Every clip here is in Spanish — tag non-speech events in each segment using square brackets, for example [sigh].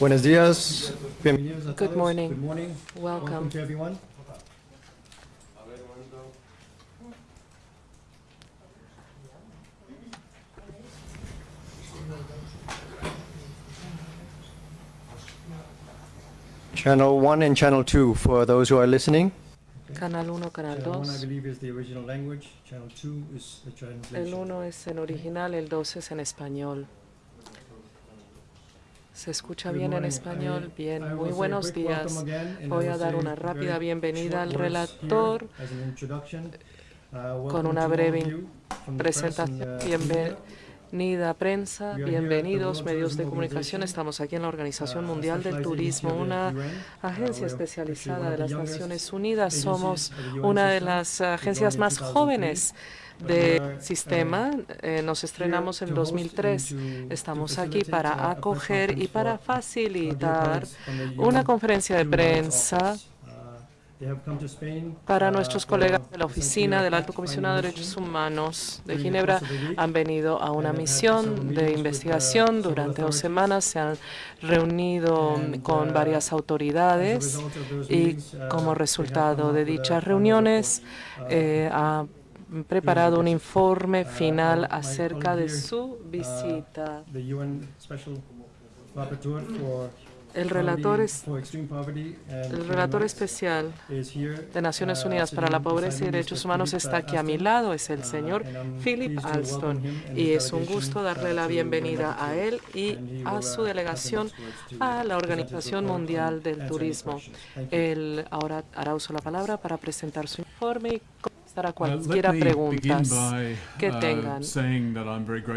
Buenos días. Bienvenidos a Good todos. morning. Good morning. Welcome. to everyone. Channel 1 and Channel 2 for those who are listening. Canal 1, Canal Channel 1 I believe is the original language. Channel 2 is the translation. El 1 es en original, el 2 es en español. ¿Se escucha bien en español? Bien, muy a buenos días. Voy a dar una rápida bienvenida al relator. Uh, con una breve presentación. uh, Bienvenida prensa, bienvenidos medios de comunicación. Estamos aquí en la Organización uh, Mundial del Turismo, una UN. Uh, agencia especializada de las Naciones Unidas. Somos una de las agencias más 2003, jóvenes uh, sistema. Eh, nos estrenamos en to host 2003. and to- Estamos aquí uh, para acoger y para facilitar una UN conferencia de prensa. Uh, para uh, nuestros colegas de la Oficina del Alto Comisionado de. Derechos Humanos de Ginebra han venido a una misión de uh, investigación. Durante dos semanas se han reunido And, con uh, varias autoridades y uh, como resultado de dichas reuniones. Uh, eh, ha preparado un informe Uh, final my acerca de su visita. Rapporteur for El relator, es, el relator especial de Naciones Uh, Unidas para la Pobreza y Derechos. Humanos está aquí a mi lado, es el Uh, señor Philip Alston. Y es un gusto uh, darle la bienvenida a él y a su uh, delegación a la Organización Mundial del Turismo. Él ahora hará uso de la palabra para presentar su informe y contestar a Uh, cualquiera by, que uh, tengan.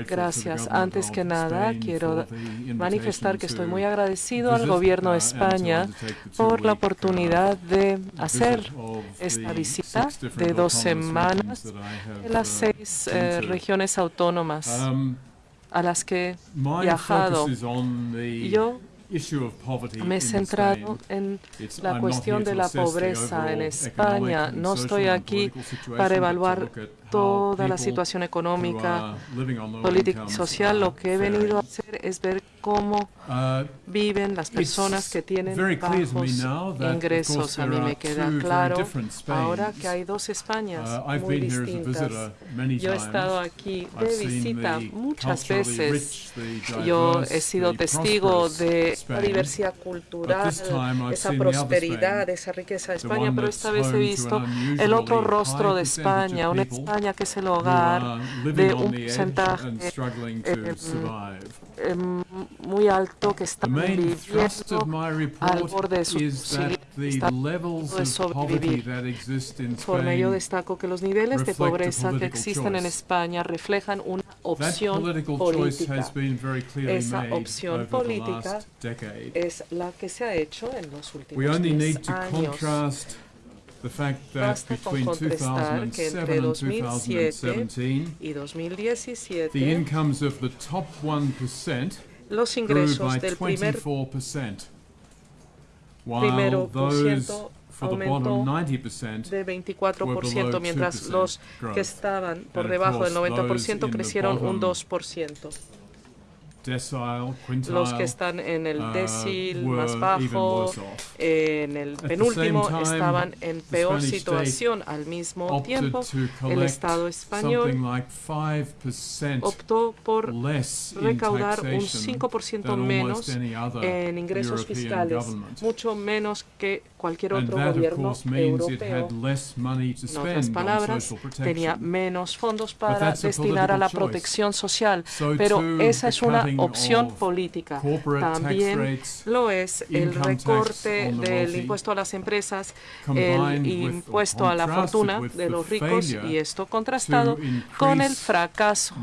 Gracias. Antes que nada, quiero manifestar que estoy to muy agradecido al gobierno uh, de to España por la uh, oportunidad de hacer esta visita de dos semanas en las uh, seis eh, regiones autónomas Um, a las que my viajado. yo me he centrado en la cuestión de la pobreza en España. No estoy aquí para evaluar toda la situación económica, política y social. Lo que he venido a hacer es ver cómo Uh, viven las personas que tienen bajos ingresos. A mí me queda claro ahora que hay dos Españas Uh, muy distintas. Yo he estado aquí de visita muchas veces. Yo he sido testigo de la diversidad cultural, esa prosperidad, esa riqueza de España, pero esta vez he visto el otro rostro de España, una people España que es el hogar de un porcentaje em, em, muy alto que están viviendo al borde de su de sobrevivir. yo Spain destaco que los niveles de pobreza que existen en. España reflejan una opción política. Esa opción política. Es la que se ha hecho en los últimos We only 10 need to años. Basta con between contrastar que 2007 entre and 2007 2017, y the 2017 incomes of the top 1% los grew ingresos by del primer 24%, primero while por those ciento for the aumentó bottom 90% de were 24%, below mientras 2% los que estaban por debajo del course, 90% those in the crecieron un bottom 2%. Los que están en el uh, decil más bajo, en el penúltimo, estaban en peor situación. Al mismo tiempo, el Estado español something like 5% optó por recaudar un taxation 5% than menos en ingresos fiscales, mucho menos que cualquier otro gobierno europeo. En otras palabras, tenía menos fondos para destinar a la protección social, So pero esa es una opción política. También lo es el recorte del impuesto a las empresas, el impuesto a la fortuna de los ricos y esto contrastado con el fracaso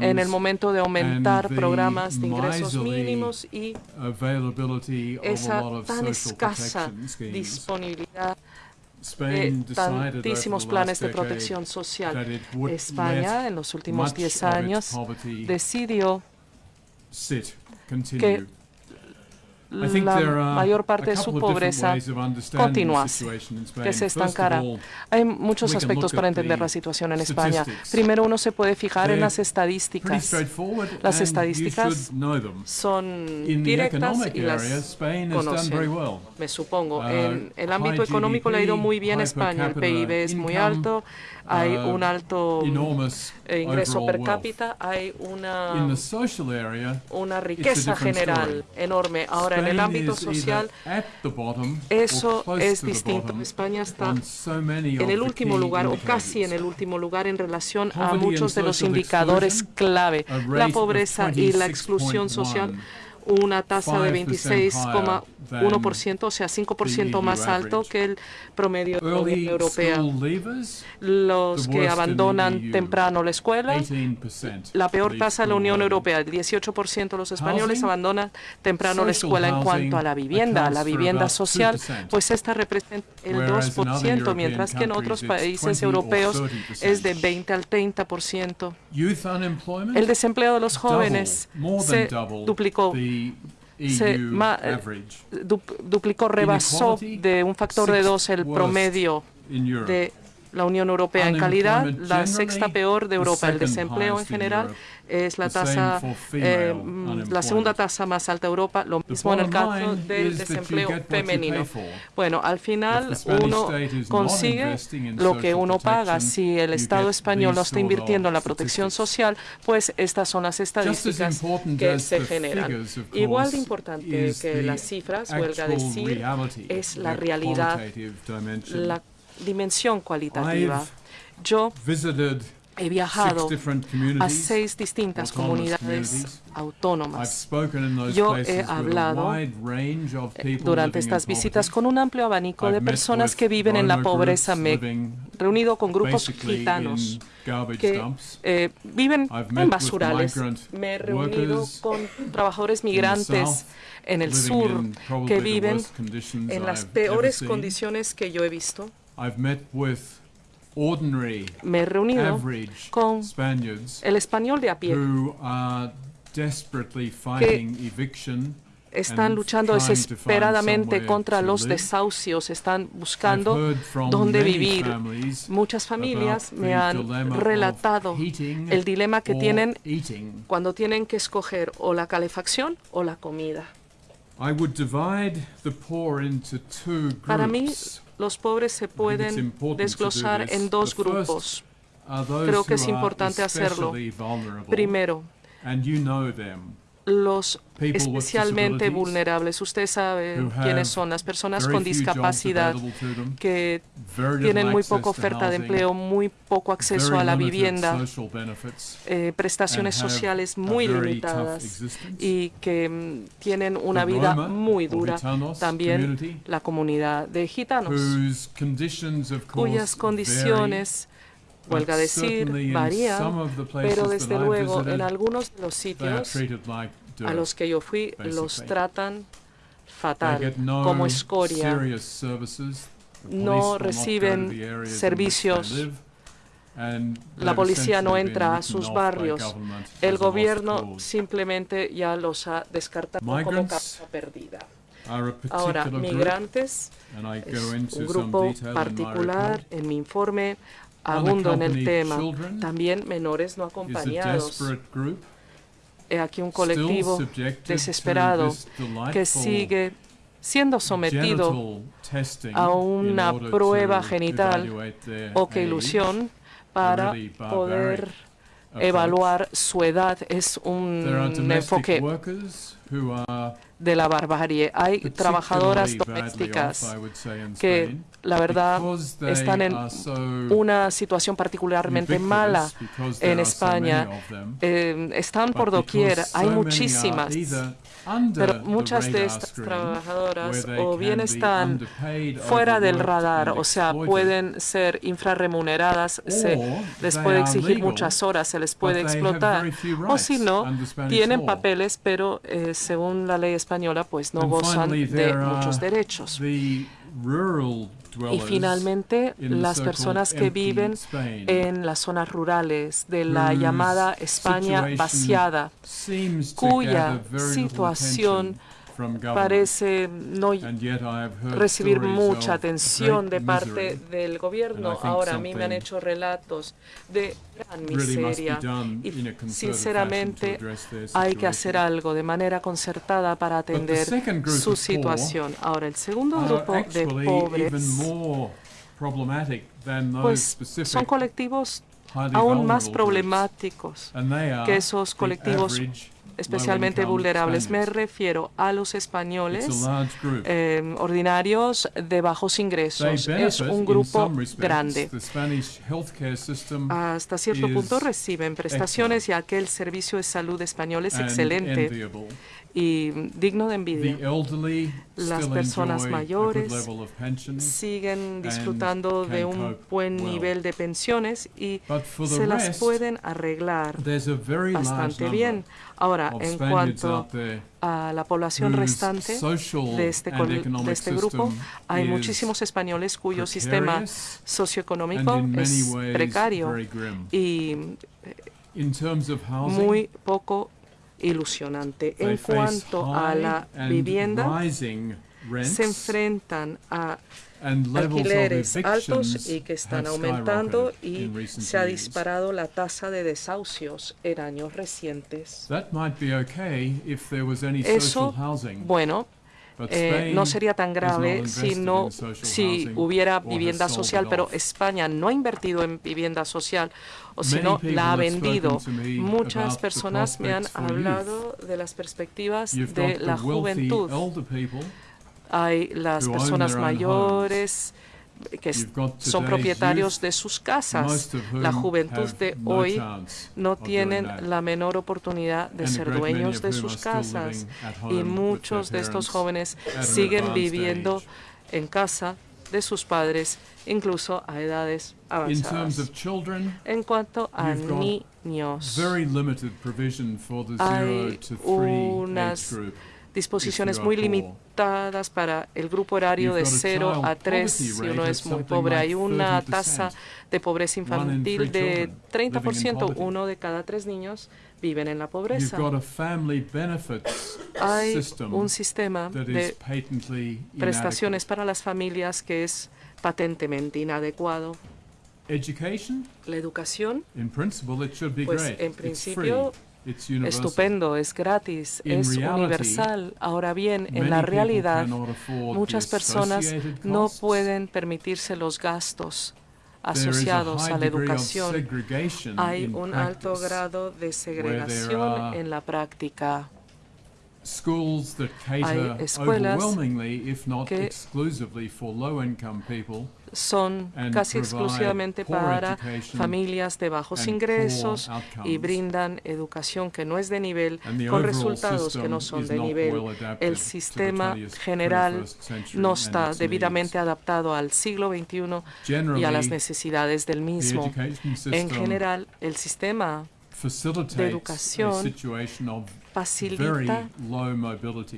en el momento de aumentar programas de ingresos mínimos y esa tan escasa disponibilidad de tantísimos planes de protección social. España en los últimos much 10 of its años decidió think la mayor parte de su pobreza Spain. que se all, Hay muchos aspectos para entender la situación en España. Primero uno se puede fijar en las estadísticas. Las estadísticas. Son directas y las conocen. me supongo. Uh, en el ámbito económico le ha ido muy bien a España. El PIB es muy alto, hay uh, un alto ingreso per cápita, hay una, una riqueza general enorme. Ahora, en el ámbito social, eso es distinto. España está en el último lugar o casi en el último lugar en relación a muchos de los indicadores clave. La pobreza y la exclusión social 26.1, una tasa de 26,1%, o sea, 5% EU más alto que el promedio de la Unión Europea. Los que abandonan temprano la escuela, 18%. la peor tasa de la Unión. Europea, el 18% de los españoles abandonan temprano la escuela en cuanto a la vivienda, la vivienda social, 2%, pues esta representa el whereas in other 2%, European mientras que en otros países 20 or europeos 30%. es de 20 al 30%. Youth unemployment, El desempleo de los jóvenes se duplicó, se EU ma- eh, du- duplicó, rebasó de un factor de dos el promedio de la Unión Europea en calidad, la sexta peor de Europa. El desempleo en general es la tasa, eh, mm, la segunda tasa más alta de Europa, lo mismo en el caso del desempleo femenino. Bueno, al final uno consigue lo que uno paga. Si el Estado español no está invirtiendo en la protección social, pues estas son las estadísticas que se generan. Igual de importante que las cifras, huelga decir, es la realidad, la dimensión cualitativa. Yo he viajado a seis distintas comunidades autónomas Yo he hablado, people durante estas visitas con un amplio abanico de personas que viven en la pobreza. Me he reunido con grupos gitanos que eh, viven en basurales. Me he reunido con trabajadores migrantes en el sur que viven en las peores condiciones que yo he visto. I've met with ordinary, Me he reunido average con Spaniards el español de a pie. who are desperately fighting eviction. Están and luchando desesperadamente contra los desahucios, están buscando dónde vivir. Muchas familias me han relatado el dilema que tienen cuando tienen que escoger o la calefacción o la comida. I would divide the poor into two Para mí, groups. Los pobres se pueden desglosar en dos grupos. Creo que es importante hacerlo. Primero, los especialmente vulnerables. Usted sabe quiénes son las personas con discapacidad que tienen muy poca oferta de empleo, muy poco acceso a la vivienda, eh, prestaciones sociales muy limitadas y que mm, tienen una vida muy dura. También la comunidad de gitanos, cuyas condiciones, huelga decir, places pero desde luego en algunos de los sitios a los que yo fui los tratan fatal, como escoria. No reciben servicios. La policía no entra a sus barrios. El gobierno simplemente ya los ha descartado como causa perdida. Ahora, migrantes es un grupo detail in my particular. En mi informe abundo en el tema. También menores no acompañados. He aquí un colectivo desesperado que sigue siendo sometido a una prueba genital o que ilusión para poder evaluar su edad. Es un enfoque de la barbarie. Hay trabajadoras domésticas que, la verdad, están en una situación particularmente mala en España. Eh, están por doquier, hay muchísimas, pero muchas de estas trabajadoras o bien están fuera del radar, o sea, pueden ser infrarremuneradas, se les puede exigir muchas horas, se les puede explotar. O si no, tienen papeles, pero eh, según la ley española, pues no gozan de muchos derechos. Y finalmente, las personas que viven en las zonas rurales de la llamada España vaciada, cuya situación. Parece no recibir mucha atención de parte del gobierno. Ahora a mí me han hecho relatos de gran miseria. y sinceramente hay que hacer algo de manera concertada para atender su situación. Ahora, el segundo grupo de pobres pues son colectivos aún más problemáticos, que esos colectivos especialmente vulnerables. Me refiero a los españoles eh, ordinarios de bajos ingresos. Es un grupo grande. Hasta cierto punto reciben prestaciones ya que el servicio de salud español es excelente. Y digno de envidia. elderly Las personas mayores Siguen disfrutando de un buen well. nivel de pensiones y se las rest, pueden arreglar bastante bien. Ahora, en cuanto a la población restante de este, de este grupo, hay muchísimos españoles cuyo sistema socioeconómico es precario y muy poco ilusionante. En cuanto a la vivienda, se enfrentan a alquileres altos y que están aumentando y se ha disparado la tasa de desahucios en años recientes. That might be okay if there was any Eso, social housing, Bueno, eh, no sería tan grave si no si hubiera vivienda social, pero. España no ha invertido en vivienda social o si no la ha vendido. Muchas personas me han hablado de las perspectivas de la juventud. Hay las personas mayores que son propietarios de sus casas. La juventud de hoy no tienen la menor oportunidad de ser dueños de sus casas y muchos de estos jóvenes siguen viviendo en casa de sus padres, incluso a edades avanzadas. En cuanto a niños, Hay 0 to 3 unas. Disposiciones muy limitadas para el grupo horario de You've got a 0 a child 3 poverty si uno es muy pobre. Hay una 30%. tasa de pobreza infantil de children living in 30%. poverty. Uno de cada tres niños viven en la pobreza. Hay un sistema de prestaciones para las familias que es patentemente inadecuado. La educación, in principle, it should be pues great. en principio. Estupendo, es gratis, es universal. Ahora bien, en la realidad, muchas personas no pueden permitirse los gastos asociados a la educación. Hay un alto grado de segregación en la práctica. Cater escuelas que Son casi exclusivamente para familias de bajos ingresos y brindan educación que no es de nivel con resultados que no son de nivel. El sistema 20th, general 21st century no está debidamente adaptado al siglo XXI y a las necesidades del mismo. En general, el sistema facilitates educación facilita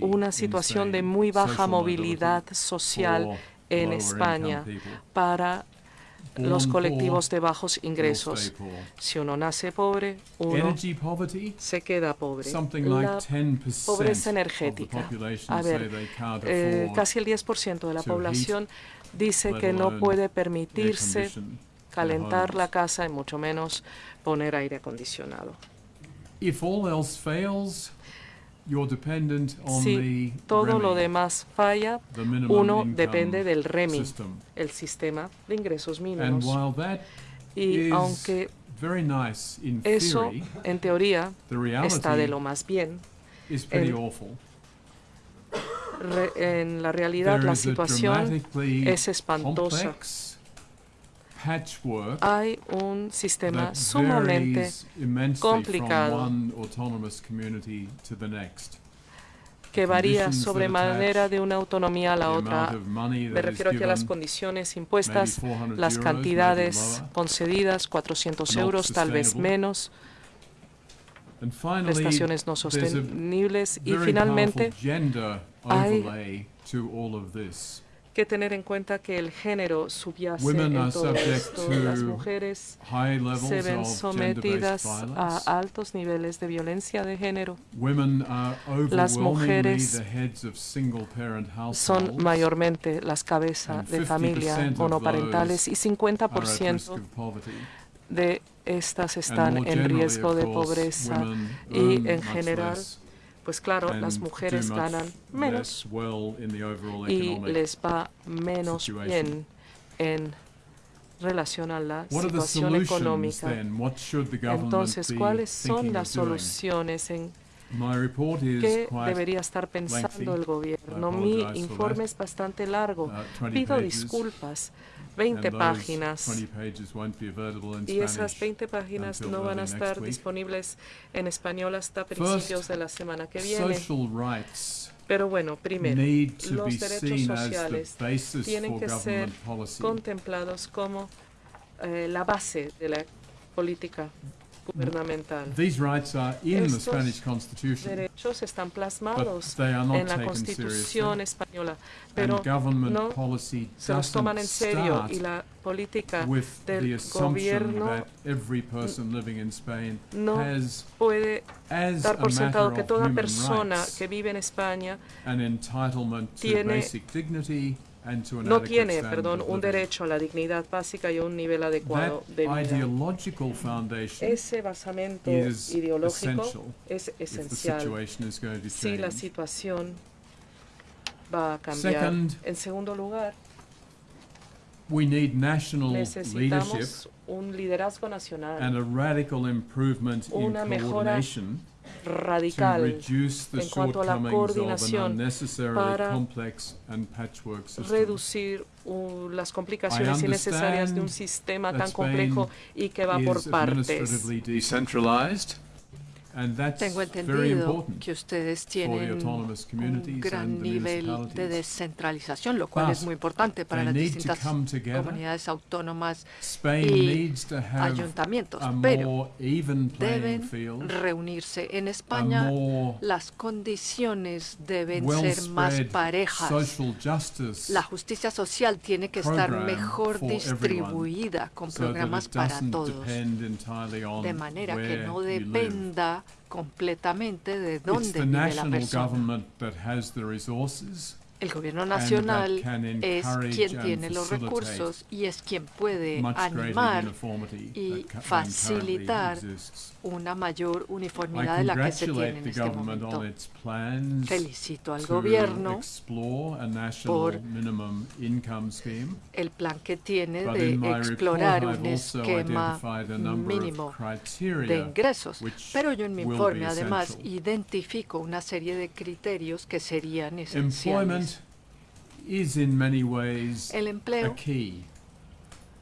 una situación de muy baja movilidad social en España para los colectivos de bajos ingresos. Si uno nace pobre, uno se queda pobre. La 10% pobreza energética. A ver, eh, casi el 10% de la población dice que no puede permitirse calentar la casa y mucho menos poner aire acondicionado. Si todo lo demás falla, uno depende del REMI, el sistema de ingresos mínimos. Y aunque eso, en teoría, está de lo más bien, is pretty el- awful. re- en la realidad la situación es espantosa. Hay un sistema sumamente complicado. que varía sobremanera de una autonomía a la otra. Me refiero aquí a las condiciones impuestas, 400 las cantidades concedidas, 400 Not euros, tal vez menos, prestaciones no sostenibles y finalmente hay que tener en cuenta que el género subyace Women en todo esto. Las mujeres se ven sometidas a altos niveles de violencia de género. Las mujeres Son mayormente las cabezas de 50% familia monoparentales y those are at risk 50% of poverty. de estas están en riesgo de pobreza. y en general, Pues claro, las mujeres ganan menos y les va menos bien en relación a la situación económica. Entonces, ¿cuáles son las soluciones en qué debería estar pensando el gobierno? Mi informe es bastante largo. uh, 20 Pido disculpas. And 20 those páginas. 20 pages won't be available in Y esas Spanish 20 páginas no van a estar disponibles en español hasta principios de la semana que viene. Pero bueno, primero, los derechos sociales tienen que ser contemplados como eh, la base de la política gubernamental. These rights are in the Estos Spanish Constitution, Derechos están but plasmados they are not en la Constitución española, pero government no policy se los toman en serio y la política with del the assumption gobierno that every person living in Spain no has, puede as dar a por sentado que toda persona rights, que vive en España an entitlement to tiene- no tiene, perdón, un derecho a la dignidad básica y a un nivel adecuado de vida. Ese basamento ideológico es esencial si la situación va a cambiar. En segundo lugar, we need national leadership necesitamos un liderazgo nacional and a radical improvement in Una mejora radical en cuanto a la coordinación para reducir uh, las complicaciones innecesarias de un sistema tan complejo y que va por partes. Tengo entendido que ustedes tienen un gran nivel de descentralización, lo cual es muy importante para las distintas comunidades autónomas y ayuntamientos, pero deben reunirse. En España las condiciones deben ser más parejas. La justicia social tiene que estar mejor distribuida con programas para todos, de manera que no dependa completamente de dónde vive la persona. El gobierno nacional es quien tiene los recursos y es quien puede animar y facilitar. Una mayor uniformidad de la que se tiene en este momento. Felicito al gobierno por el plan que tiene de explorar un esquema mínimo de ingresos. Pero yo en mi informe además identifico una serie de criterios que serían esenciales. is in many ways El a empleo key,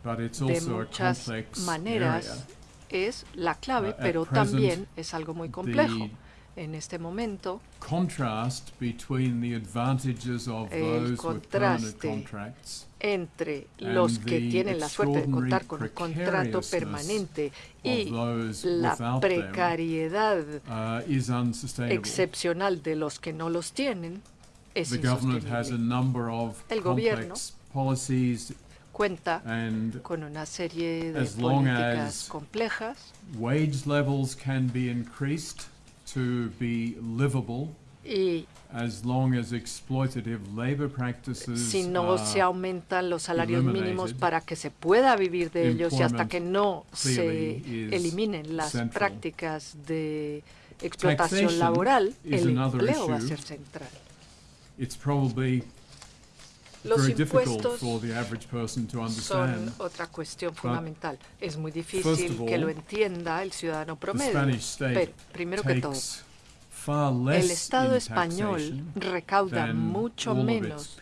but it's de also a muchas complex maneras area. Es la clave, Uh, pero también es algo muy complejo. The En este momento, El contraste entre los que tienen la suerte de contar con un contrato permanente y la precariedad uh, excepcional de los que no los tienen es The government has a insostenible. number of El gobierno Cuenta and con una serie de As long políticas as- complejas wage levels can be increased to be livable y as long as exploitative labor practices si no are se aumentan los salarios mínimos eliminated, para que se pueda vivir de ellos y hasta que no se eliminen las central. prácticas de explotación Taxation laboral, el empleo va a ser central. it's probably Los impuestos son otra cuestión fundamental. Es muy difícil que lo entienda el ciudadano promedio. Pero, primero que todo, el Estado español recauda mucho menos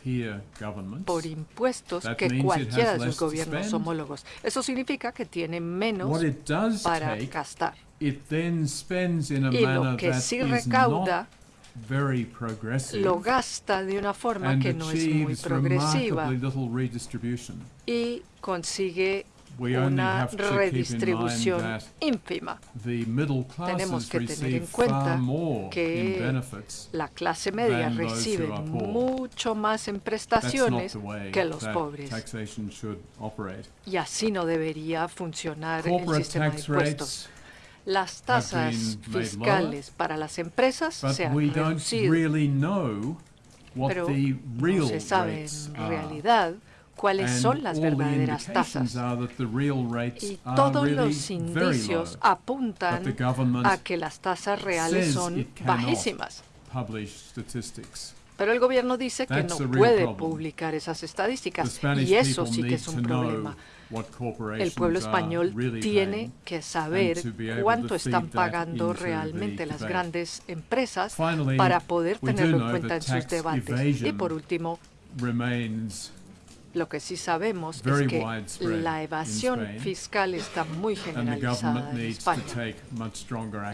por impuestos That que cualquiera de sus gobiernos homólogos. Eso significa que tiene menos para gastar. Y lo que sí recauda lo gasta de una forma que no es muy progresiva y consigue una redistribución ínfima. the middle Tenemos que tener en cuenta que. La clase media recibe mucho más en prestaciones que los pobres. taxation should operate. Y así no debería funcionar el sistema de impuestos. Las tasas fiscales para las empresas se han reducido, pero no se sabe en realidad cuáles son las verdaderas tasas. Y todos los indicios apuntan a que las tasas reales son bajísimas. Pero el gobierno dice que no puede publicar esas estadísticas y eso sí que es un problema. El pueblo español tiene que saber cuánto to están pagando realmente las grandes empresas para poder tenerlo en cuenta en sus debates. Y por último, lo que sí sabemos es que la evasión fiscal está muy generalizada en España.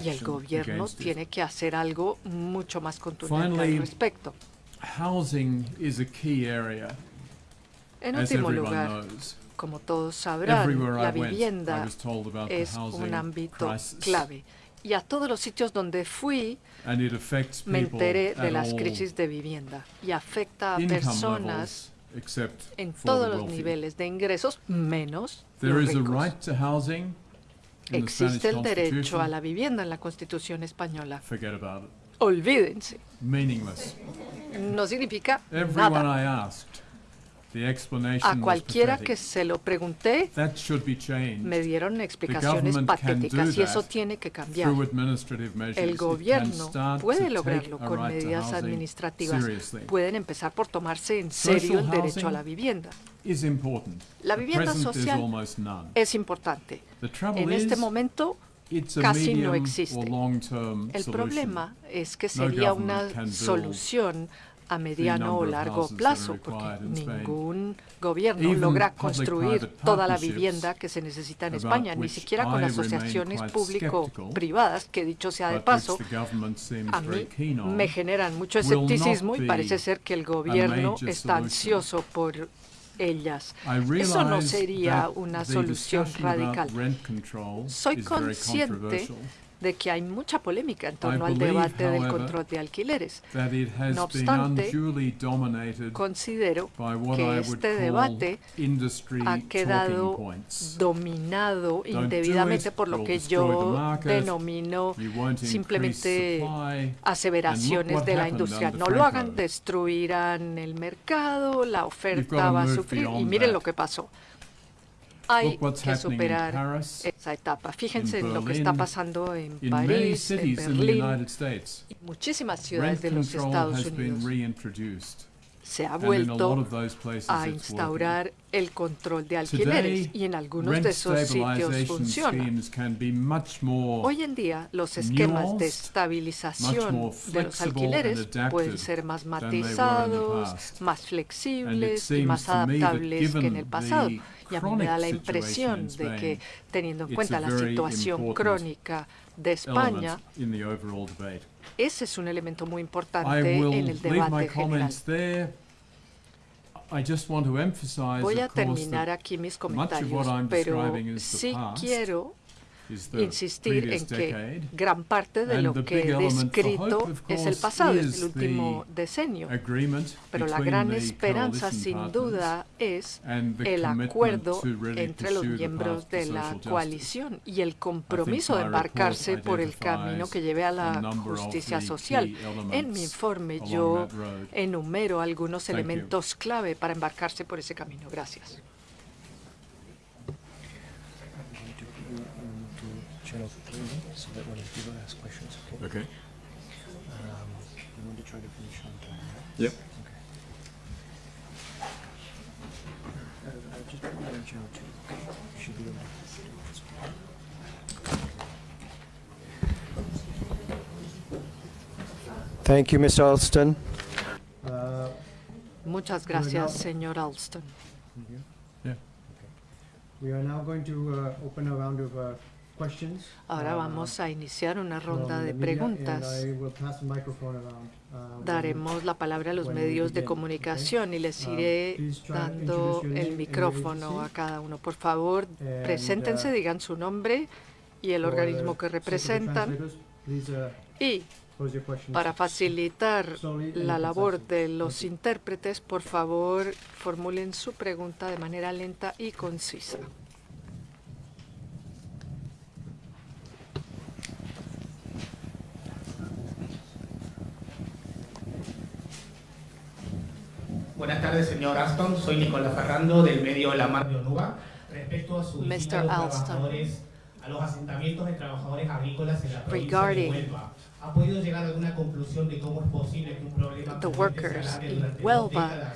Y el gobierno tiene que hacer algo mucho más contundente al respecto. En último lugar. Como todos sabrán, la vivienda es un ámbito clave. Y a todos los sitios donde fui, and it affects me enteré de las crisis de vivienda y afecta a personas en todos los niveles de ingresos, menos There los is a ricos. Existe el derecho a la vivienda en la Constitución española. Forget about it. Olvídense, no significa nada. I asked, the explanation A cualquiera que se lo pregunté, me dieron explicaciones patéticas y eso tiene que cambiar. El gobierno puede lograrlo con medidas administrativas. Pueden empezar por tomarse en serio el derecho a la vivienda. La vivienda social. Es importante. En este momento, casi no existe. el problema es que sería una solución a mediano o largo plazo, porque ningún gobierno logra construir toda la vivienda que se necesita en España, ni siquiera con asociaciones público-privadas, que dicho sea de paso, a mí me generan mucho escepticismo y parece ser que el gobierno está ansioso por ellas. Eso no sería una solución radical. Soy consciente de que hay mucha polémica en torno al debate del control de alquileres. No obstante, Considero que este debate ha quedado dominado do indebidamente por lo que yo denomino simplemente aseveraciones de la industria. No lo hagan, destruirán el mercado, la oferta va a sufrir y miren lo que pasó. Hay que superar esa etapa. Fíjense en lo que está pasando en París, en Berlín y muchísimas ciudades de los Estados Unidos. Se ha vuelto a instaurar el control de alquileres y en algunos de esos sitios funciona. Hoy en día los esquemas de estabilización de los alquileres pueden ser más matizados, más flexibles y más adaptables que en el pasado. Y a mí me da la impresión de que teniendo en cuenta la situación crónica de España, ese es un elemento muy importante en el debate general. Voy a terminar aquí mis comentarios, pero sí quiero insistir en que gran parte de lo que he descrito es el pasado, es el último decenio. Pero la gran esperanza, sin duda, es el acuerdo entre los miembros de la coalición y el compromiso de embarcarse por el camino que lleve a la justicia social. En mi informe yo enumero algunos elementos clave para embarcarse por ese camino. Gracias. Channel three so that when people ask questions, okay? Okay. Um, we want to try to finish on time. right? Yep. Okay. Uh, uh, just put you on channel two, okay? You should be able to do this. Thank you, Mr. Alston. Uh, Muchas gracias, señor Alston. Yeah. We are now going to uh, open a round of uh, questions. Ahora uh, vamos a iniciar una ronda de preguntas. Uh, Daremos la palabra a los medios de comunicación y les Um, iré dando el micrófono a cada uno. Por favor, And, preséntense, uh, digan su nombre y el organismo que representan. uh, Y para facilitar la labor de los intérpretes, por favor, formulen su pregunta de manera lenta y concisa. Buenas tardes, señor Aston. Soy Nicolás Ferrando del medio La Mar de Onuba. Respecto a su visita a Mr. los Alston. trabajadores, a los asentamientos de trabajadores agrícolas en la provincia Regarding de Huelva, ¿ha podido llegar a alguna conclusión de cómo es posible que un problema the workers in Huelva, décadas?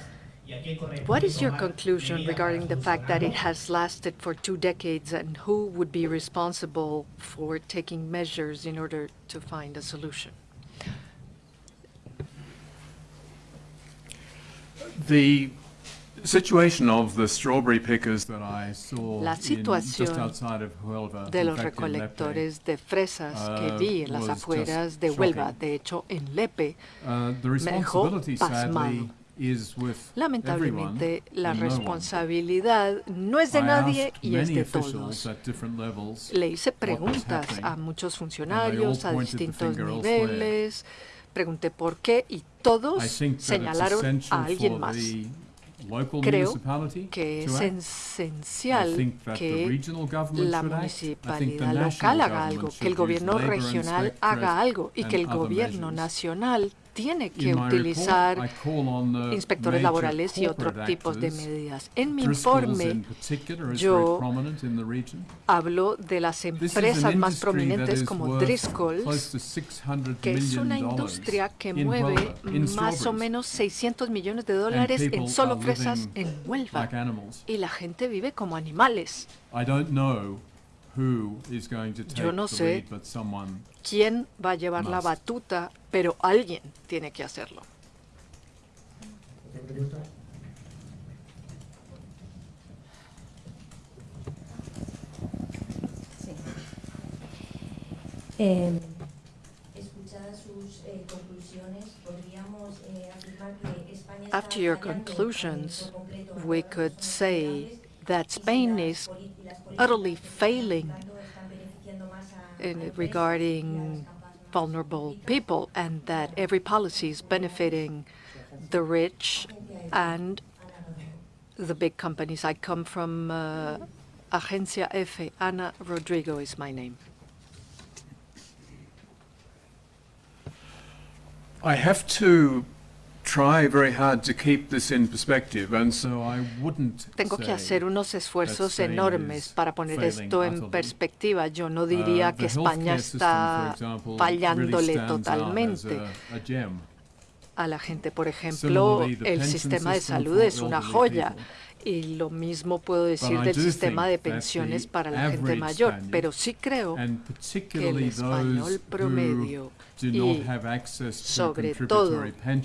¿Y a quién corresponde What is your conclusion regarding the fact that it has lasted for two decades and who would be responsible for taking measures in order to find a solution? The situation of the strawberry pickers that I saw La in, just situación outside of Huelva, de los in Lepe, recolectores de fresas que uh, vi en las afueras de Huelva, shocking. de hecho en Lepe, uh, the me dejó pasmado. lamentablemente everyone la responsabilidad no es de nadie y es de todos. Le hice preguntas a muchos funcionarios a distintos finger elsewhere. Pregunté por qué y todos señalaron a alguien más. Creo que es esencial que la municipalidad local haga algo, que el gobierno regional haga algo y que el gobierno nacional tiene que utilizar inspectores laborales y otros tipos de medidas. En mi informe yo hablo de las empresas más prominentes como Driscoll's, close to $600 que es una industria que mueve más o menos 600 millones de dólares en solo fresas en Huelva. Y la gente vive como animales. Yo no the sé lead, but someone ¿Quién va a llevar la Must. batuta? Pero alguien tiene que hacerlo. Sí. Eh, escuchadas sus eh, conclusiones, podríamos eh, afirmar que España está After your eh, conclusions, we could say that Spain is poli- y las políticas utterly que se están failing aplicando están beneficiando más a- a in empresas y a regarding las capas más vulnerable ricas. people and that every policy is benefiting the rich and the big companies. I come from uh, Agencia F. Ana Rodrigo is my name. I have to Tengo que hacer unos esfuerzos enormes para poner esto en perspectiva. Yo no uh, diría que España está fallándole totalmente. a- la gente. Por ejemplo, el sistema de salud es una joya. Y lo mismo puedo decir del sistema de pensiones para la gente mayor. Pero sí creo que el español promedio y sobre todo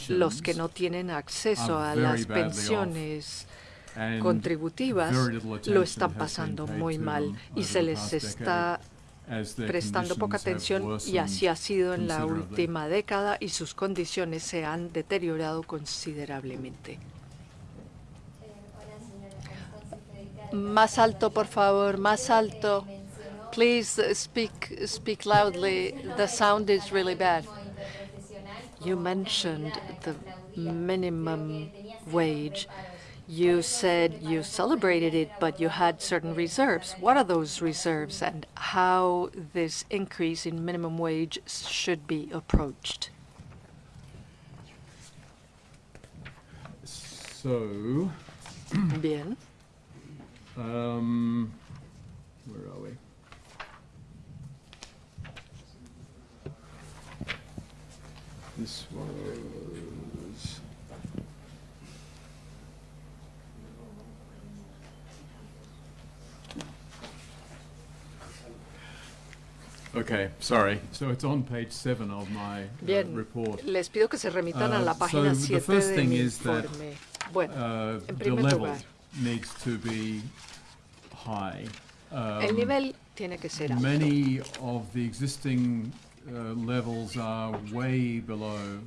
los que no tienen acceso a las pensiones contributivas lo están pasando muy mal y se les está prestando poca atención y así ha sido en la última década y sus condiciones se han deteriorado considerablemente. Más alto, por favor, más alto. Please speak, speak loudly. The sound is really bad. You mentioned the minimum wage. You said you celebrated it, but you had certain reserves. What are those reserves and how this increase in minimum wage should be approached? So, Bien. Um, where are we? This was. Okay, sorry. So it's on page seven of my uh, Bien. report. Les pido que se remitan a Uh, la página so the 7 first de thing mi is that, informe. Bueno, Uh, En the primer level lugar. Needs to be high. el Um, nivel tiene que ser alto. Many of the existing uh,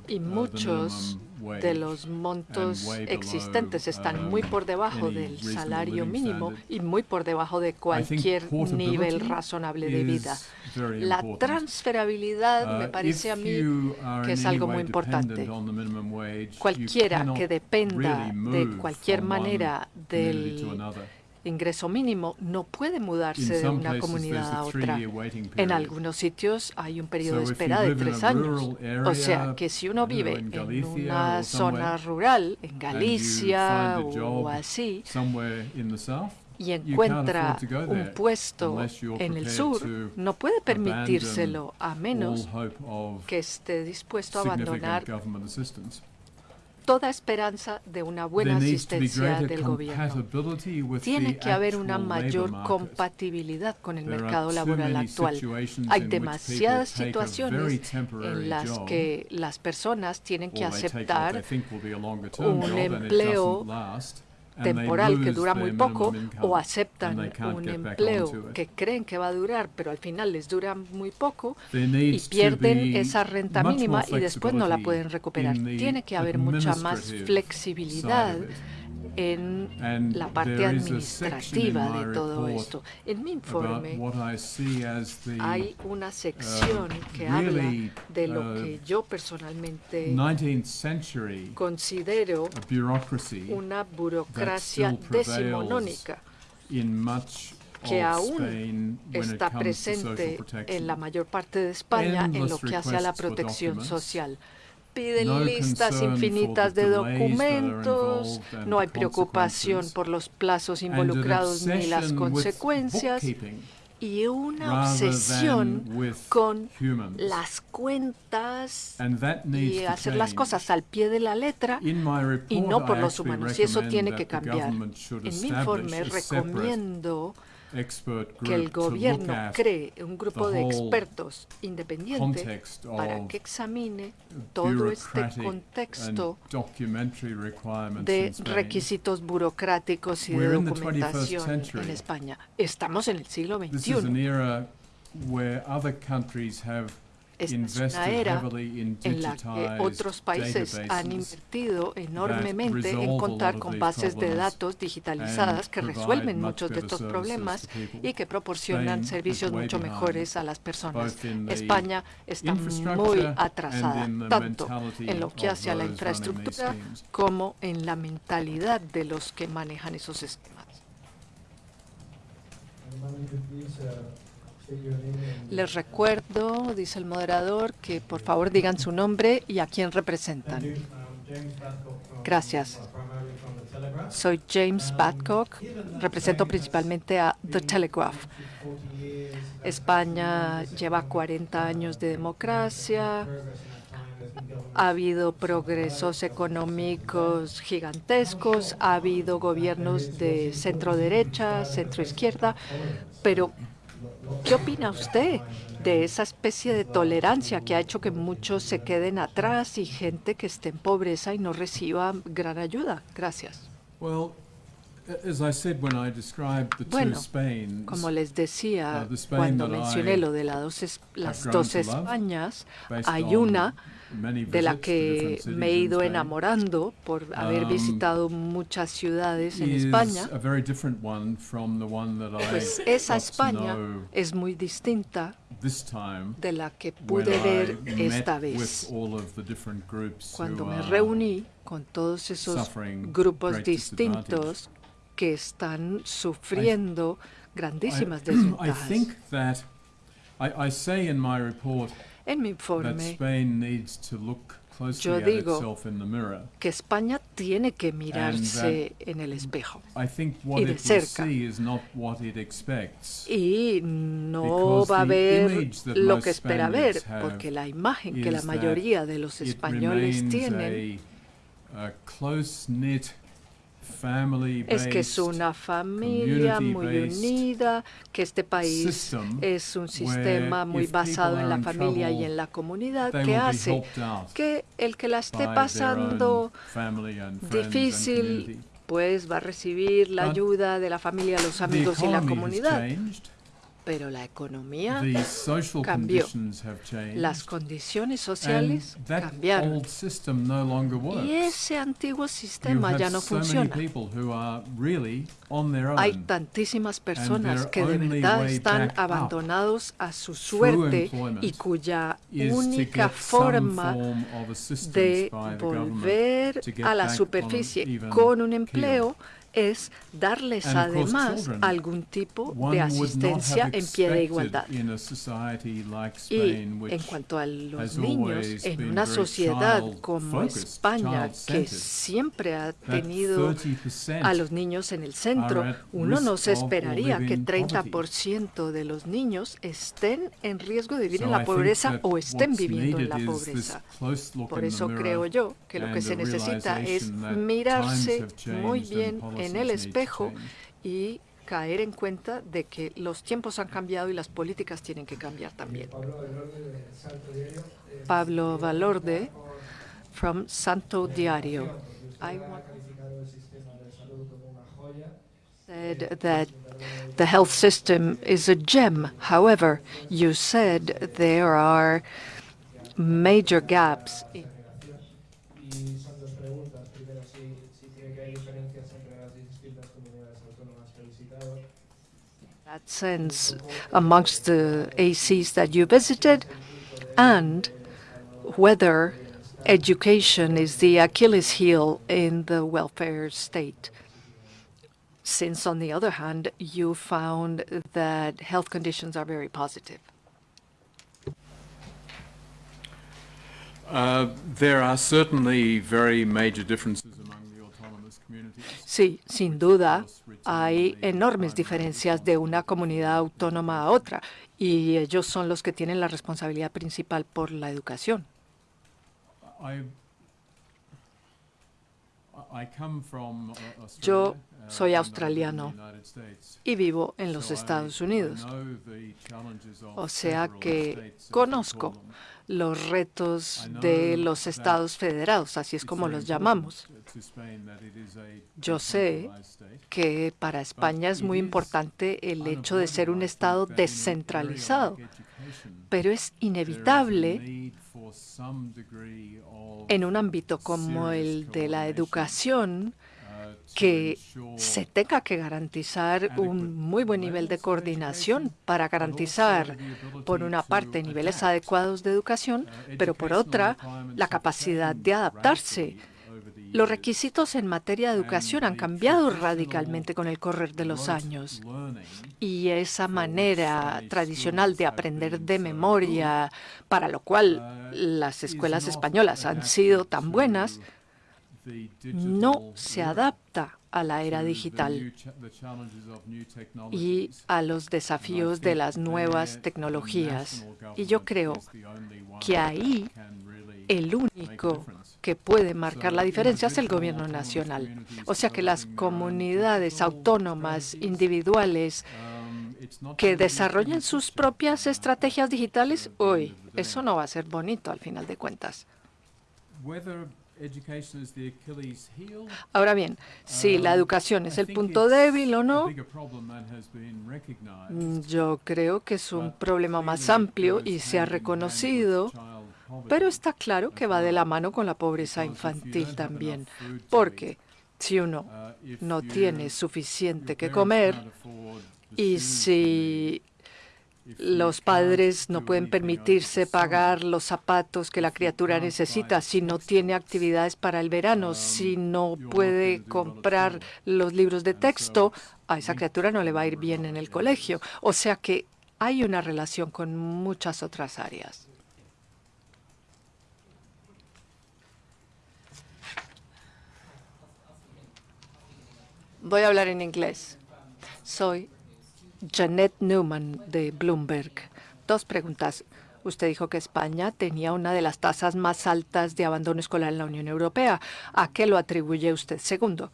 Y uh, muchos de los montos existentes están muy um, por debajo del salario mínimo y muy por debajo de cualquier nivel razonable de vida. La transferabilidad me Uh, parece a mí que es algo way muy importante. cualquiera que dependa de cualquier manera del. Ingreso mínimo no puede mudarse de una comunidad a otra. En algunos sitios hay un periodo de espera de tres años. O sea que si uno vive en una zona rural, en Galicia o así, y encuentra un puesto en el sur, no puede permitírselo a menos que esté dispuesto a abandonar. Toda esperanza de una buena asistencia del gobierno. Tiene que haber una mayor compatibilidad con el mercado laboral actual. Hay demasiadas situaciones en las que las personas tienen que aceptar un empleo temporal que dura muy poco o aceptan un empleo que creen que va a durar, pero al final les dura muy poco y pierden esa renta mínima y después no la pueden recuperar. Tiene que haber mucha más flexibilidad. En la parte administrativa de todo esto. En mi informe hay una sección que habla de lo uh, que yo personalmente 19th century considero una burocracia decimonónica que aún está presente en la mayor parte de España en lo que hace a la protección social. Piden listas infinitas de documentos, no hay preocupación por los plazos involucrados ni las consecuencias y una obsesión con las cuentas y hacer las cosas al pie de la letra y no por los humanos. Y eso tiene que cambiar. En mi informe recomiendo que el gobierno cree un grupo de expertos independiente para que examine todo este contexto de requisitos burocráticos y de We're in the 21st documentación en España. Estamos en el siglo XXI. Esta es una era en la que otros países han invertido enormemente en contar con bases de datos digitalizadas que resuelven much muchos de estos problemas y que proporcionan servicios mucho mejores a las personas. España está muy atrasada, tanto en lo que hace a la infraestructura como en la mentalidad de los que manejan esos esquemas. Les recuerdo, dice el moderador, que por favor digan su nombre y a quién representan. Gracias. Soy James Badcock, represento principalmente a The Telegraph. España lleva 40 años de democracia, ha habido progresos económicos gigantescos, ha habido gobiernos de centro derecha, centro izquierda, pero ¿qué opina usted de esa especie de tolerancia que ha hecho que muchos se queden atrás y gente que esté en pobreza y no reciba gran ayuda? Gracias. Well, a- as I said when I described the Bueno, Como les decía Uh, cuando mencioné lo de las dos, las dos Españas, hay una de la que me he ido enamorando por haber Um, visitado muchas ciudades en España, pues esa España es muy distinta de la que pude ver esta vez, cuando me reuní con todos esos grupos distintos que están sufriendo grandísimas desventajas. En mi informe Spain needs to look closely Yo digo que España tiene que mirarse en el espejo. I think what Y de cerca. see is not what it expects. Y no va a ver lo que espera ver, porque la imagen que la mayoría de los españoles tienen a, a close-knit, family-based es que es una familia muy unida, que este país es un sistema muy basado en la familia y en la comunidad que hace que el que la esté pasando difícil pues va a recibir la ayuda de la familia, los amigos y la comunidad. Pero la economía cambió. Las condiciones sociales cambiaron. old system no longer works. Y ese antiguo sistema ya no funciona. people who are really on their own. Hay tantísimas personas que de verdad están abandonados a su suerte y cuya única forma de volver a la superficie con un empleo es darles además algún tipo de asistencia en pie de igualdad. Y en cuanto a los niños, en una sociedad como España, que siempre ha tenido 30% a los niños en el centro, uno no se esperaría que in 30% de los niños estén en riesgo de vivir en la pobreza o estén viviendo en la pobreza. Por eso creo yo que lo que se necesita es mirarse muy bien en policies el espejo y caer en cuenta de que los tiempos han cambiado y las políticas tienen que cambiar también. Pablo Valorde, from Santo Diario. I want said that the health system is a gem. However, you said there are major gaps. in sense amongst the ACs that you visited, and whether education is the Achilles heel in the welfare state. Since, on the other hand, you found that health conditions are very positive. Uh, there are certainly very major differences among. Sí, sin duda, hay enormes diferencias de una comunidad autónoma a otra, y ellos son los que tienen la responsabilidad principal por la educación. Yo soy australiano y vivo en los Estados Unidos. O sea que conozco. Los retos de los estados federados, así es como los llamamos. Yo sé que para España es muy importante el hecho de ser un estado descentralizado, pero es inevitable en un ámbito como el de la educación que se tenga que garantizar un muy buen nivel de coordinación para garantizar, por una parte, niveles adecuados de educación, pero por otra, la capacidad de adaptarse. Los requisitos en materia de educación han cambiado radicalmente con el correr de los años. y esa manera tradicional de aprender de memoria, para lo cual las escuelas españolas han sido tan buenas, no se adapta a la era digital y a los desafíos de las nuevas tecnologías. Y yo creo que ahí el único que puede marcar la diferencia es el gobierno nacional. O sea que las comunidades autónomas, individuales, que desarrollen sus propias estrategias digitales, hoy eso no va a ser bonito al final de cuentas. Ahora bien, si la educación es el punto débil o no, mm, yo creo que es un problema más amplio y se ha reconocido, pero está claro que va de la mano con la pobreza infantil también, porque si uno no tiene suficiente que comer y si los padres no pueden permitirse pagar los zapatos que la criatura necesita, si no tiene actividades para el verano, si no puede comprar los libros de texto, a esa criatura no le va a ir bien en el colegio. O sea que hay una relación con muchas otras áreas. Voy a hablar en inglés. Soy Janet Newman de Bloomberg. Dos preguntas. Usted dijo que España tenía una de las tasas más altas de abandono escolar en la Unión Europea. ¿A qué lo atribuye usted? Segundo,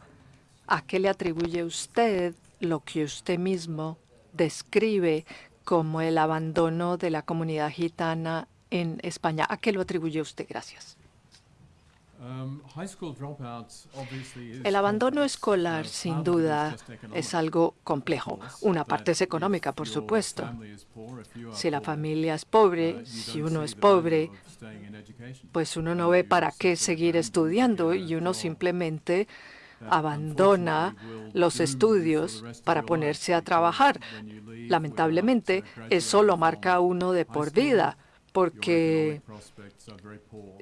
¿a qué le atribuye usted lo que usted mismo describe como el abandono de la comunidad gitana en España? ¿A qué lo atribuye usted? Gracias. El abandono escolar, Uh, sin duda, es algo complejo. Una parte es económica, por supuesto. Si la familia es uh, pobre, you si uno es pobre, pues uno no ve para qué seguir estudiando y uno simplemente abandona los estudios para ponerse a trabajar. Lamentablemente, uh, eso lo marca uno de por vida, porque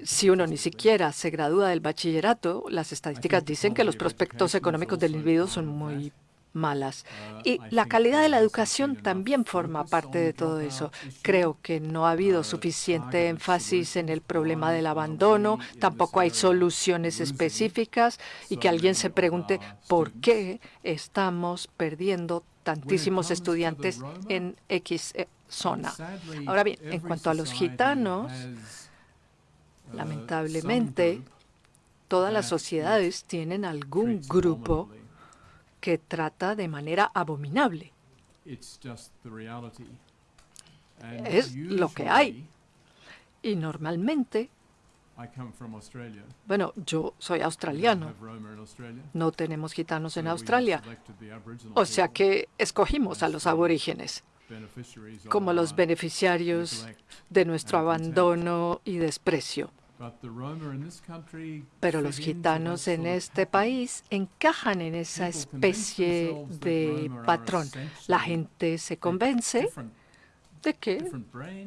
si uno ni siquiera se gradúa del bachillerato, las estadísticas dicen que los prospectos económicos del individuo son muy malas. Y la calidad de la educación también forma parte de todo eso. Creo que no ha habido suficiente énfasis en el problema del abandono, tampoco hay soluciones específicas y que alguien se pregunte por qué estamos perdiendo tantísimos estudiantes en X eh, zona. Ahora bien, en cuanto a los gitanos, lamentablemente, todas las sociedades tienen algún grupo que trata de manera abominable. Es lo que hay. Y normalmente, bueno, yo soy australiano, no tenemos gitanos en Australia, o sea que escogimos a los aborígenes como los beneficiarios de nuestro abandono y desprecio. Pero los gitanos en este país encajan en esa especie de patrón. La gente se convence de que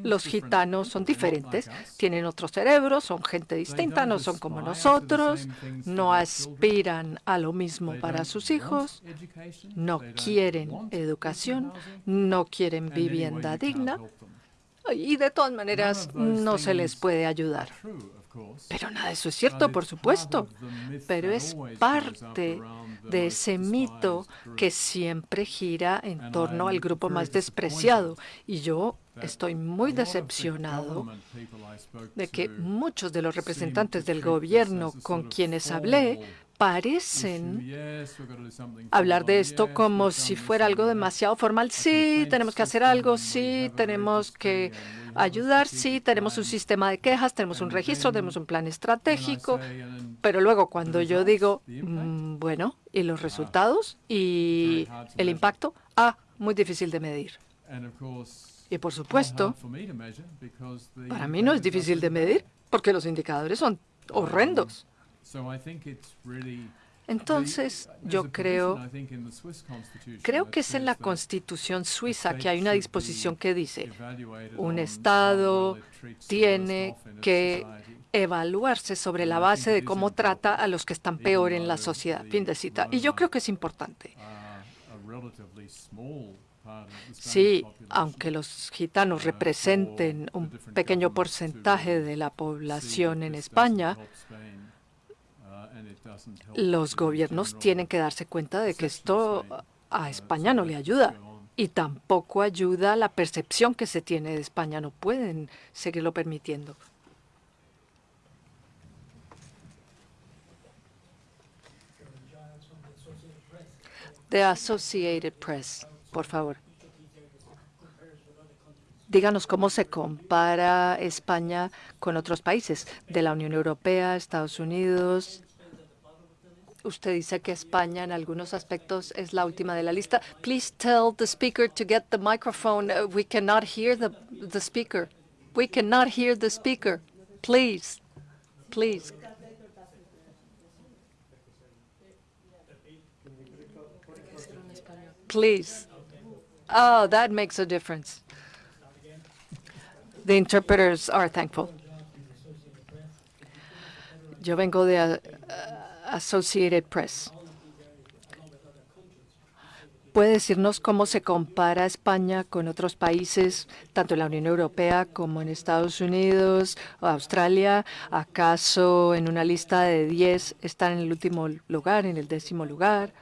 los gitanos son diferentes, tienen otro cerebro, son gente distinta, no son como nosotros, no aspiran a lo mismo para sus hijos, no quieren educación, no quieren vivienda digna. y de todas maneras no se les puede ayudar. Pero nada de eso es cierto, por supuesto, pero es parte de ese mito que siempre gira en torno al grupo más despreciado. Y yo estoy muy decepcionado de que muchos de los representantes del gobierno con quienes hablé parecen hablar de esto como si fuera algo demasiado formal. Sí, tenemos que hacer algo, sí, tenemos que ayudar, sí, tenemos un sistema de quejas, tenemos un registro, tenemos un plan estratégico, pero luego cuando yo digo, mm, bueno, ¿y los resultados? ¿Y el impacto? Ah, muy difícil de medir. Y por supuesto, para mí no es difícil de medir porque los indicadores son horrendos. Entonces, yo creo, creo que es en la Constitución suiza que hay una disposición que dice, un Estado tiene que evaluarse sobre la base de cómo trata a los que están peor en la sociedad. Fin de cita. Y yo creo que es importante. Sí, aunque los gitanos representen un pequeño porcentaje de la población en España, los gobiernos tienen que darse cuenta de que esto a España no le ayuda y tampoco ayuda la percepción que se tiene de España. No pueden seguirlo permitiendo. The Associated Press, por favor. Díganos cómo se compara España con otros países de la Unión Europea, Estados Unidos. Usted dice que España en algunos aspectos es la última de la lista. Please tell the speaker to get the microphone. Uh, we cannot hear the, the speaker. We cannot hear the speaker. Please, please. Please. Oh, that makes a difference. The interpreters are thankful. Yo vengo de Associated Press. ¿Puede decirnos cómo se compara España con otros países, tanto en la Unión Europea como en Estados Unidos Australia? ¿Acaso en una lista de 10 están en el último lugar, en el décimo lugar?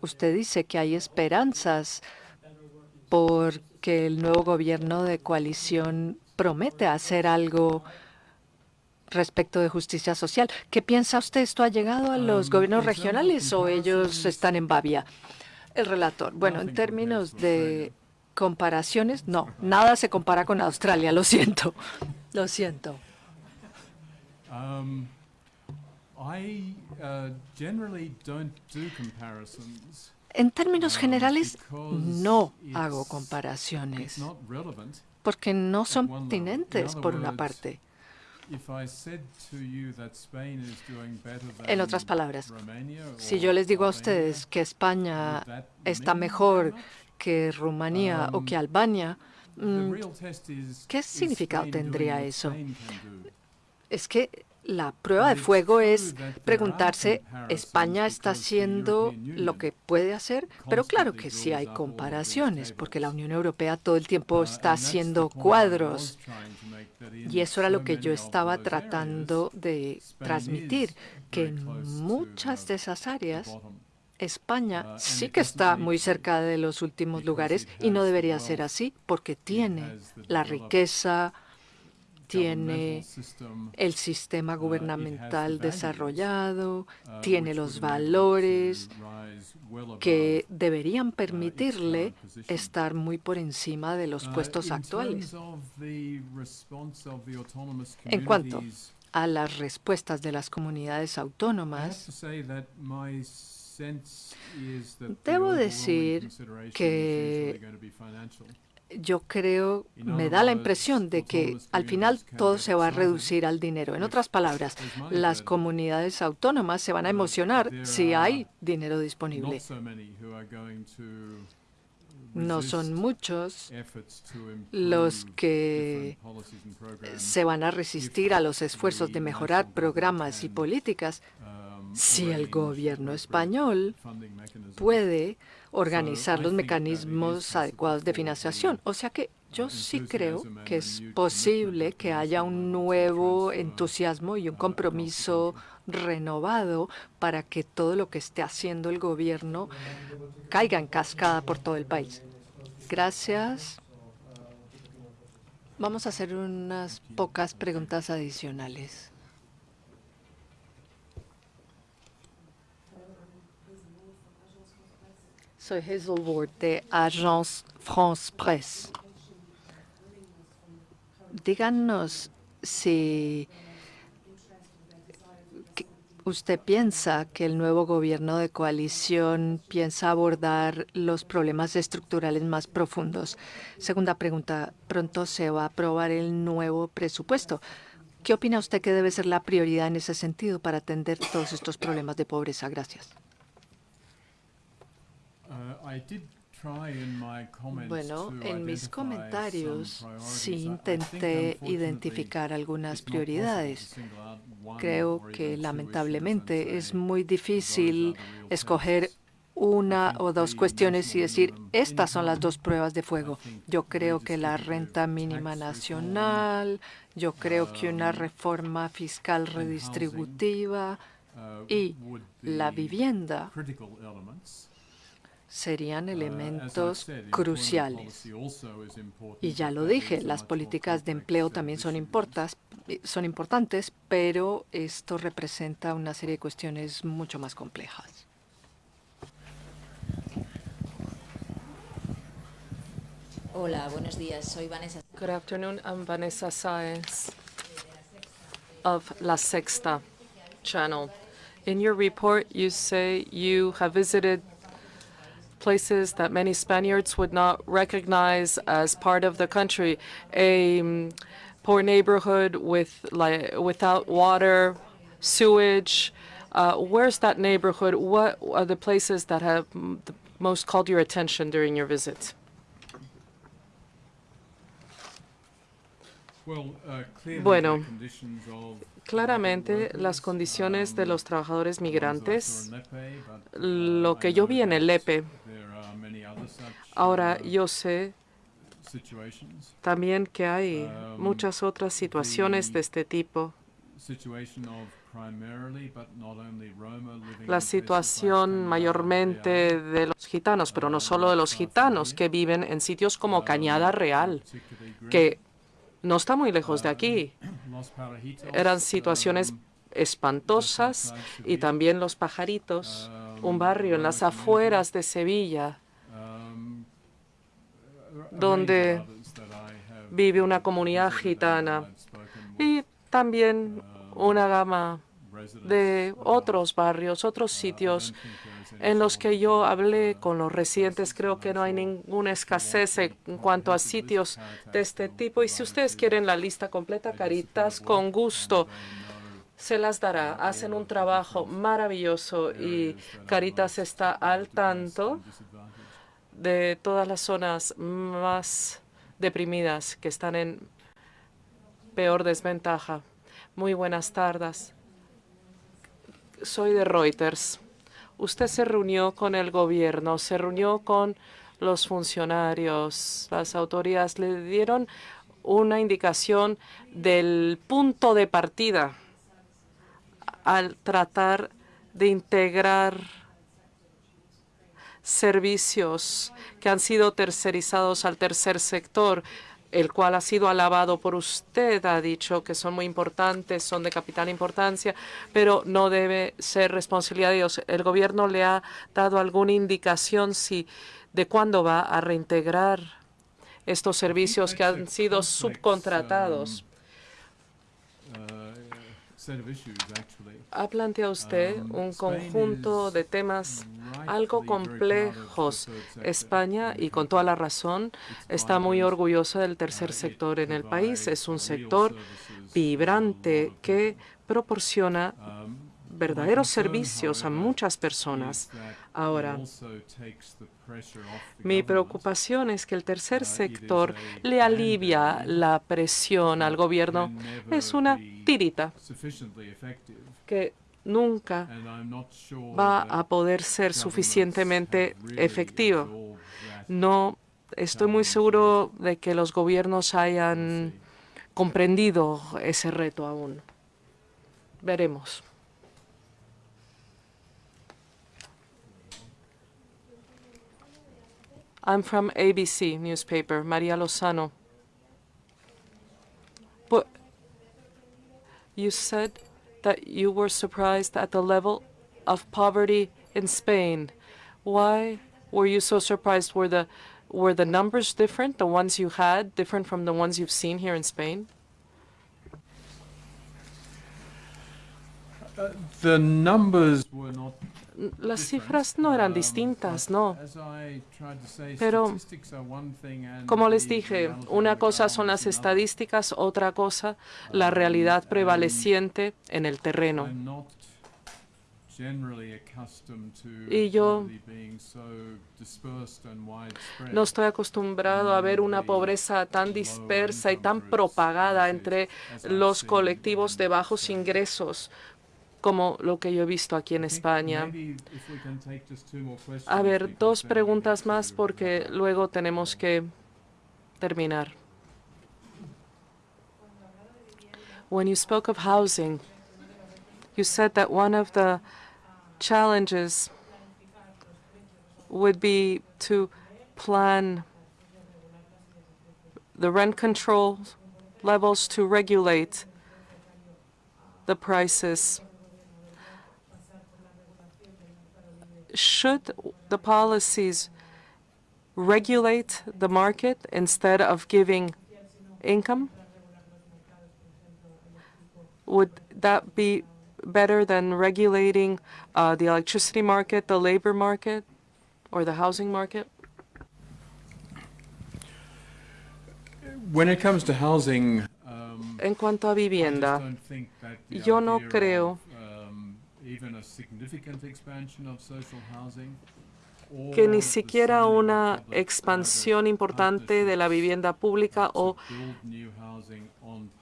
Usted dice que hay esperanzas porque el nuevo gobierno de coalición promete hacer algo respecto de justicia social. ¿Qué piensa usted? ¿Esto ha llegado a los gobiernos regionales o ellos están en Bavia? El relator. Bueno, en términos de comparaciones, no, nada se compara con Australia, lo siento, lo siento. I uh, generally don't do comparisons. En términos um, generales, no hago comparaciones porque no son pertinentes por una parte. En otras palabras, Si yo les digo a ustedes que España está mejor que Rumanía o Um, que Albania, mm, ¿qué significado tendría eso? Es que la prueba de fuego es preguntarse, ¿España está haciendo lo que puede hacer? Pero claro que sí hay comparaciones, porque la. Unión Europea todo el tiempo está haciendo cuadros. Y eso era lo que yo estaba tratando de transmitir, que en muchas de esas áreas. España sí que está muy cerca de los últimos lugares y no debería ser así porque tiene la riqueza, tiene el sistema uh, gubernamental desarrollado, uh, tiene los valores que deberían uh, its permitirle estar muy por encima de los puestos actuales. En cuanto A las respuestas de las comunidades autónomas, Debo decir que yo creo, me da la impresión de que al final todo se va a reducir al dinero. En otras palabras, las comunidades autónomas se van a emocionar si hay dinero disponible. No son muchos los que se van a resistir a los esfuerzos de mejorar programas y políticas um, si el gobierno español puede organizar los mecanismos adecuados de financiación. O sea que yo sí creo que es posible que haya un nuevo entusiasmo y un compromiso renovado para que todo lo que esté haciendo el gobierno caiga en cascada por todo el país. Gracias. Vamos a hacer unas pocas preguntas adicionales. Soy Hazel de Agence France Presse. Díganos si usted piensa que el nuevo gobierno de coalición piensa abordar los problemas estructurales más profundos. Segunda pregunta, pronto se va a aprobar el nuevo presupuesto. ¿Qué opina usted que debe ser la prioridad en ese sentido para atender todos estos problemas de pobreza? Gracias. Uh, I did try in my comments Bueno, to en mis comentarios sí intenté identificar algunas prioridades. Creo que lamentablemente es muy "Those are difícil escoger tests". una o dos cuestiones y decir, estas son las dos pruebas de fuego. Yo creo que la renta mínima nacional, yo creo que una reforma fiscal redistributiva uh, y la vivienda. Serían I elementos cruciales. Y ya lo dije, las políticas de empleo también son, importas, eh, son importantes, pero esto representa una serie de cuestiones mucho más complejas. Hola, buenos días. Soy Vanessa. Good afternoon. I'm Vanessa Saez of La Sexta channel. In your report, you say you have visited places that many Spaniards would not recognize as part of the country. A um, poor neighborhood with like without water, sewage. Uh, where's that neighborhood? What are the places that have the most called your attention during your visit? Well, uh, clearly Bueno, the conditions of Claramente, las condiciones de um, los trabajadores I saw migrantes, but, uh, lo que yo vi en el that ahora uh, yo sé también que hay Um, muchas otras situaciones de este tipo. La situación mayormente de los gitanos, pero no solo de los gitanos que viven en sitios como Cañada Real, que no está muy lejos de aquí. [clears throat] Los Parajitos, Eran situaciones um, espantosas. Y también Los Pajaritos, un barrio en las afueras de Sevilla, um, a- a range of donde vive una comunidad gitana y también una gama de otros barrios, otros sitios en los que yo hablé con los residentes. Creo que no hay ninguna escasez en cuanto a sitios de este tipo. Y si ustedes quieren la lista completa, Caritas, con gusto se las dará. Hacen un trabajo maravilloso y Caritas está al tanto de todas las zonas más deprimidas que están en peor desventaja. Muy buenas tardes. Soy de Reuters. Usted se reunió con el gobierno, se reunió con los funcionarios, las autoridades le dieron una indicación del punto de partida al tratar de integrar servicios que han sido tercerizados al tercer sector, el cual ha sido alabado por usted, ha dicho que son muy importantes, son de capital importancia, pero no debe ser responsabilidad de Dios. ¿El gobierno le ha dado alguna indicación si de cuándo va a reintegrar estos servicios que han sido subcontratados? Ha planteado usted un conjunto de temas algo complejos. España, y con toda la razón, está muy orgullosa del tercer sector en el país. Es un sector vibrante que proporciona verdaderos servicios a muchas personas. Ahora, mi preocupación es que el tercer sector le alivia la presión al gobierno. Es una tirita que nunca va a poder ser suficientemente efectivo. No estoy muy seguro de que los gobiernos hayan comprendido ese reto aún. Veremos. I'm from ABC newspaper, María Lozano. But you said that you were surprised at the level of poverty in Spain. Why were you so surprised? Were the were the numbers different, the ones you had, different from the ones you've seen here in Spain? Uh, the numbers were not Las cifras no eran distintas, no. Pero, como les dije, una cosa son las estadísticas, otra cosa la realidad prevaleciente en el terreno. Y yo no estoy acostumbrado a ver una pobreza tan dispersa y tan propagada entre los colectivos de bajos ingresos como lo que yo he visto aquí en España. A ver, dos preguntas más porque luego tenemos que terminar. When you spoke of housing, you said that one of the challenges would be to plan the rent control levels to regulate the prices. Should the policies regulate the market instead of giving income? Would that be better than regulating uh, the electricity market, the labor market, or the housing market? When it comes to housing, um, en cuanto a vivienda, yo no creo que ni siquiera una expansión importante de la vivienda pública o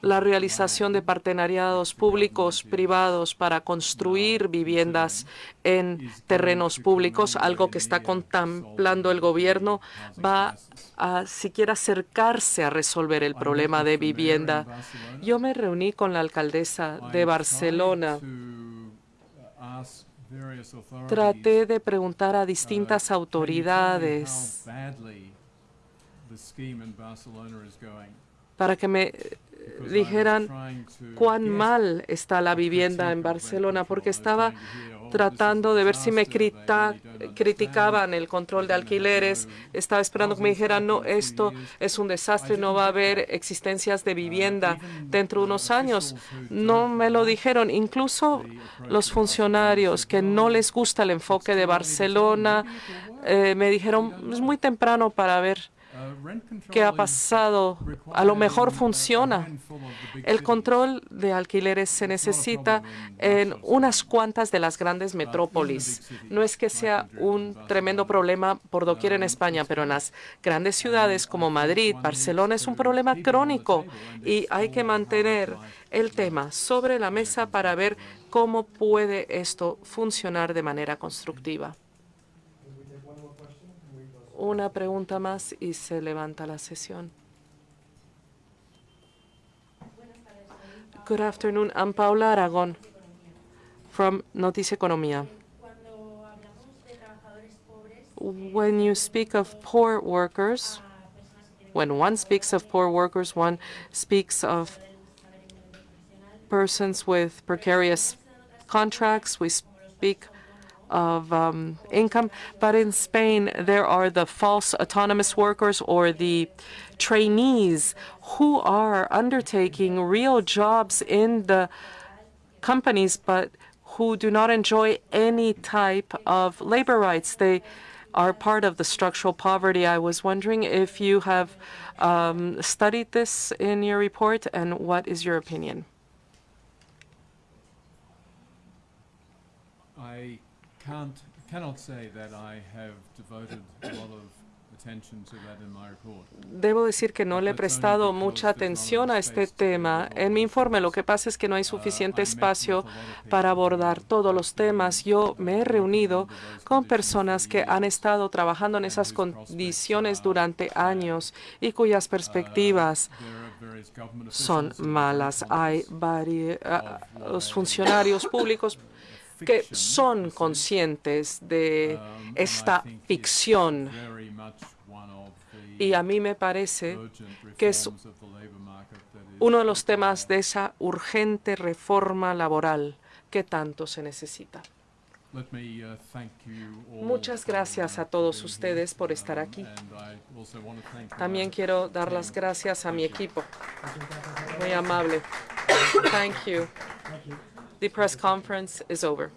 la realización de partenariados públicos privados para construir viviendas en terrenos públicos, algo que está contemplando el gobierno, va a siquiera acercarse a resolver el problema de vivienda. Yo me reuní con la alcaldesa de Barcelona Traté de preguntar a distintas autoridades para que me dijeran cuán mal está la vivienda en Barcelona, porque estaba tratando de ver si me criticaban el control de alquileres. Estaba esperando que me dijeran, no, esto es un desastre, no va a haber existencias de vivienda dentro de unos años. No me lo dijeron. Incluso los funcionarios que no les gusta el enfoque de Barcelona eh, me dijeron, es muy temprano para ver qué ha pasado. A lo mejor funciona. El control de alquileres se necesita en unas cuantas de las grandes metrópolis. No es que sea un tremendo problema por doquier en España, pero en las grandes ciudades como Madrid, Barcelona, es un problema crónico y hay que mantener el tema sobre la mesa para ver cómo puede esto funcionar de manera constructiva. Una pregunta más y se levanta la sesión. Good afternoon. I'm Paula Aragón from Noticia Economía. When you speak of poor workers, when one speaks of poor workers, one speaks of persons with precarious contracts. We speak of um, income. But in Spain, there are the false autonomous workers or the trainees who are undertaking real jobs in the companies, but who do not enjoy any type of labor rights. They are part of the structural poverty. I was wondering if you have um, studied this in your report, and what is your opinion? I can't, cannot say that I have devoted a lot of attention to that in my report. Debo decir que no le he prestado mucha atención a este tema. En mi informe lo que pasa es que no hay suficiente espacio para abordar todos los temas. Yo me he reunido con personas que han estado trabajando en esas condiciones durante años y cuyas perspectivas son malas. Hay varios funcionarios públicos que son conscientes de Um, esta ficción y a mí me parece que es uno de los temas de esa urgente reforma laboral que tanto se necesita. Uh, Muchas gracias a todos ustedes por estar Um, aquí. thank También quiero dar las gracias a mi equipo. Muy amable. Thank you. The press conference is over.